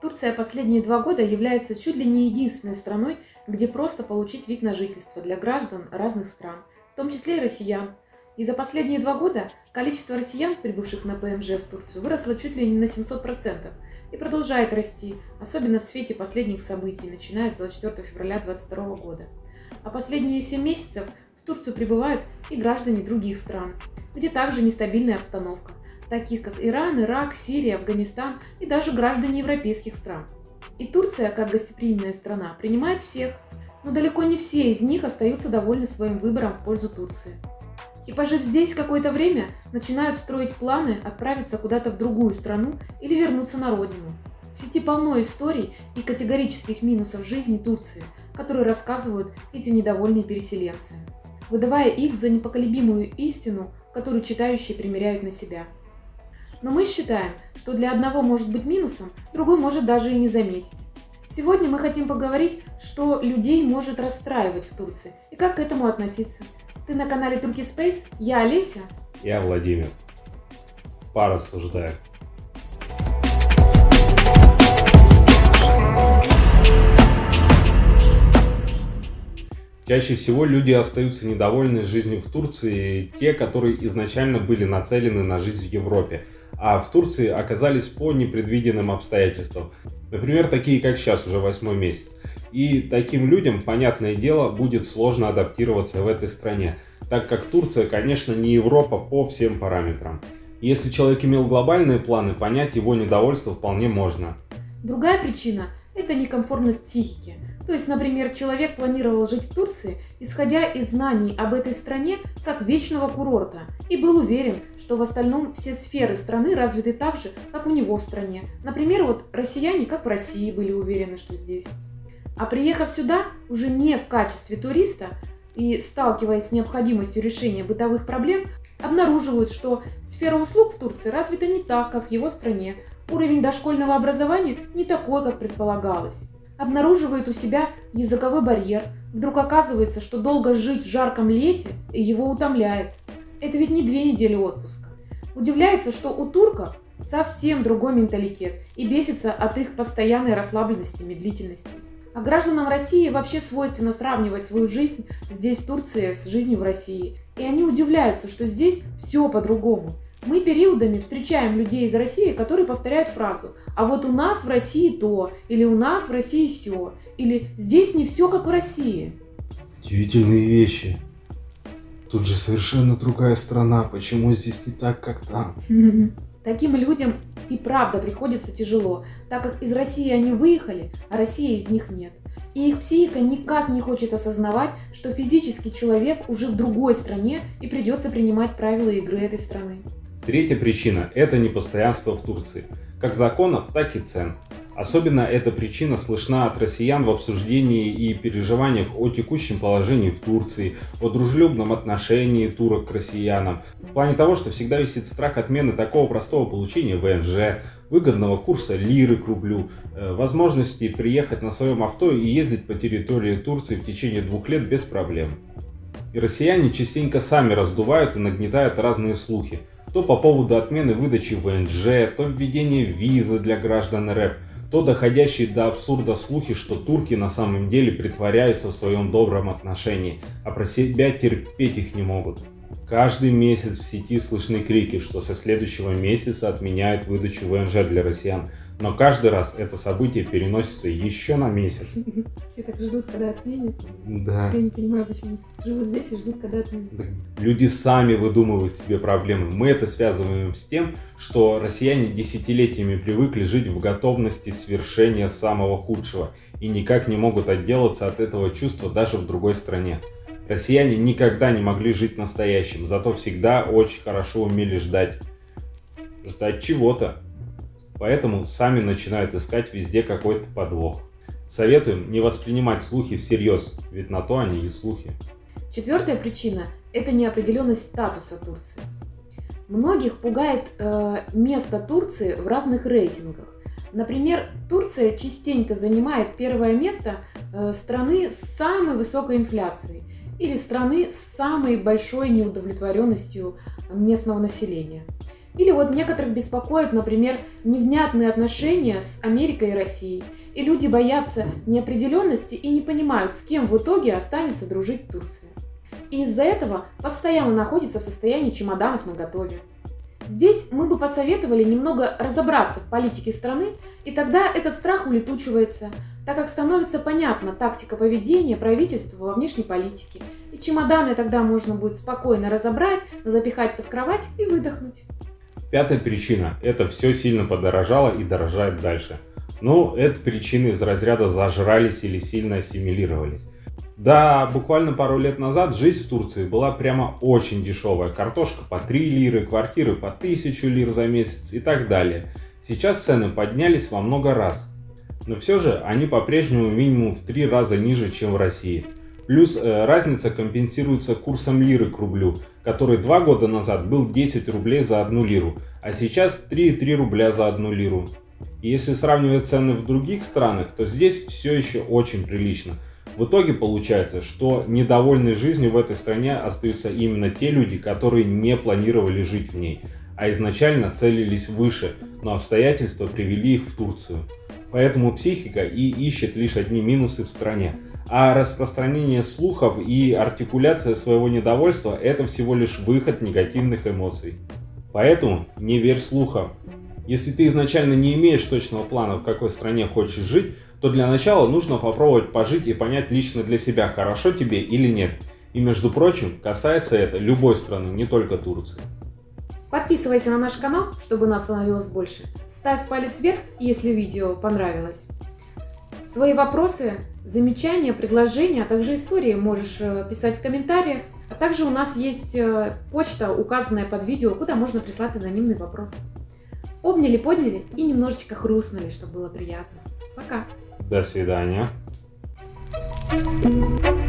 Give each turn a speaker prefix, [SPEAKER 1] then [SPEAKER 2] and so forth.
[SPEAKER 1] Турция последние два года является чуть ли не единственной страной, где просто получить вид на жительство для граждан разных стран, в том числе и россиян. И за последние два года количество россиян, прибывших на ПМЖ в Турцию, выросло чуть ли не на 700% и продолжает расти, особенно в свете последних событий, начиная с 24 февраля 2022 года. А последние 7 месяцев в Турцию прибывают и граждане других стран, где также нестабильная обстановка таких как Иран, Ирак, Сирия, Афганистан и даже граждане европейских стран. И Турция, как гостеприимная страна, принимает всех, но далеко не все из них остаются довольны своим выбором в пользу Турции. И пожив здесь какое-то время, начинают строить планы отправиться куда-то в другую страну или вернуться на родину. В сети полно историй и категорических минусов жизни Турции, которые рассказывают эти недовольные переселенцы, выдавая их за непоколебимую истину, которую читающие примеряют на себя – но мы считаем, что для одного может быть минусом, другой может даже и не заметить. Сегодня мы хотим поговорить, что людей может расстраивать в Турции и как к этому относиться. Ты на канале Турки Space, я Олеся.
[SPEAKER 2] Я Владимир. Порассуждаем. Чаще всего люди остаются недовольны жизнью в Турции, те, которые изначально были нацелены на жизнь в Европе – а в Турции оказались по непредвиденным обстоятельствам. Например, такие как сейчас, уже восьмой месяц. И таким людям, понятное дело, будет сложно адаптироваться в этой стране, так как Турция, конечно, не Европа по всем параметрам. Если человек имел глобальные планы, понять его недовольство вполне можно.
[SPEAKER 1] Другая причина – это некомфортность психики – то есть, например, человек планировал жить в Турции, исходя из знаний об этой стране как вечного курорта, и был уверен, что в остальном все сферы страны развиты так же, как у него в стране. Например, вот россияне, как в России, были уверены, что здесь. А приехав сюда, уже не в качестве туриста, и сталкиваясь с необходимостью решения бытовых проблем, обнаруживают, что сфера услуг в Турции развита не так, как в его стране. Уровень дошкольного образования не такой, как предполагалось обнаруживает у себя языковой барьер. Вдруг оказывается, что долго жить в жарком лете его утомляет. Это ведь не две недели отпуска. Удивляется, что у турков совсем другой менталитет и бесится от их постоянной расслабленности, медлительности. А гражданам России вообще свойственно сравнивать свою жизнь здесь, в Турции, с жизнью в России. И они удивляются, что здесь все по-другому. Мы периодами встречаем людей из России, которые повторяют фразу «А вот у нас в России то», или «У нас в России все», или «Здесь не все как в России».
[SPEAKER 3] Удивительные вещи. Тут же совершенно другая страна, почему здесь не так, как там?
[SPEAKER 1] Таким людям и правда приходится тяжело, так как из России они выехали, а России из них нет. И их психика никак не хочет осознавать, что физический человек уже в другой стране и придется принимать правила игры этой страны.
[SPEAKER 2] Третья причина – это непостоянство в Турции, как законов, так и цен. Особенно эта причина слышна от россиян в обсуждении и переживаниях о текущем положении в Турции, о дружелюбном отношении турок к россиянам, в плане того, что всегда висит страх отмены такого простого получения ВНЖ, выгодного курса лиры к рублю, э, возможности приехать на своем авто и ездить по территории Турции в течение двух лет без проблем. И россияне частенько сами раздувают и нагнетают разные слухи, то по поводу отмены выдачи ВНЖ, то введения визы для граждан РФ, то доходящие до абсурда слухи, что турки на самом деле притворяются в своем добром отношении, а про себя терпеть их не могут. Каждый месяц в сети слышны крики, что со следующего месяца отменяют выдачу ВНЖ для россиян, но каждый раз это событие переносится еще на месяц.
[SPEAKER 1] Все так ждут, когда отменят.
[SPEAKER 3] Да.
[SPEAKER 1] Я не понимаю, почему живут здесь и ждут, когда отменят.
[SPEAKER 2] Люди сами выдумывают себе проблемы. Мы это связываем с тем, что россияне десятилетиями привыкли жить в готовности свершения самого худшего и никак не могут отделаться от этого чувства даже в другой стране. Россияне никогда не могли жить настоящим, зато всегда очень хорошо умели ждать. Ждать чего-то. Поэтому сами начинают искать везде какой-то подвох. Советуем не воспринимать слухи всерьез, ведь на то они и слухи.
[SPEAKER 1] Четвертая причина – это неопределенность статуса Турции. Многих пугает э, место Турции в разных рейтингах. Например, Турция частенько занимает первое место э, страны с самой высокой инфляцией или страны с самой большой неудовлетворенностью местного населения. Или вот некоторых беспокоят, например, невнятные отношения с Америкой и Россией. И люди боятся неопределенности и не понимают, с кем в итоге останется дружить Турция. И из-за этого постоянно находится в состоянии чемоданов на готове. Здесь мы бы посоветовали немного разобраться в политике страны, и тогда этот страх улетучивается, так как становится понятна тактика поведения правительства во внешней политике. И чемоданы тогда можно будет спокойно разобрать, запихать под кровать и выдохнуть.
[SPEAKER 2] Пятая причина – это все сильно подорожало и дорожает дальше. Ну, это причины из разряда зажрались или сильно ассимилировались. Да, буквально пару лет назад жизнь в Турции была прямо очень дешевая. Картошка по 3 лиры, квартиры по 1000 лир за месяц и так далее. Сейчас цены поднялись во много раз. Но все же они по-прежнему минимум в 3 раза ниже, чем в России. Плюс э, разница компенсируется курсом лиры к рублю, который 2 года назад был 10 рублей за 1 лиру, а сейчас 3,3 рубля за 1 лиру. И если сравнивать цены в других странах, то здесь все еще очень прилично – в итоге получается, что недовольны жизнью в этой стране остаются именно те люди, которые не планировали жить в ней, а изначально целились выше, но обстоятельства привели их в Турцию. Поэтому психика и ищет лишь одни минусы в стране. А распространение слухов и артикуляция своего недовольства – это всего лишь выход негативных эмоций. Поэтому не верь слухам. Если ты изначально не имеешь точного плана, в какой стране хочешь жить, то для начала нужно попробовать пожить и понять лично для себя, хорошо тебе или нет. И между прочим, касается это любой страны, не только Турции.
[SPEAKER 1] Подписывайся на наш канал, чтобы нас становилось больше. Ставь палец вверх, если видео понравилось. Свои вопросы, замечания, предложения, а также истории можешь э, писать в комментариях. А также у нас есть э, почта, указанная под видео, куда можно прислать анонимный вопрос. Обняли, подняли и немножечко хрустнули, чтобы было приятно. Пока!
[SPEAKER 2] До свидания.
[SPEAKER 1] Thank you.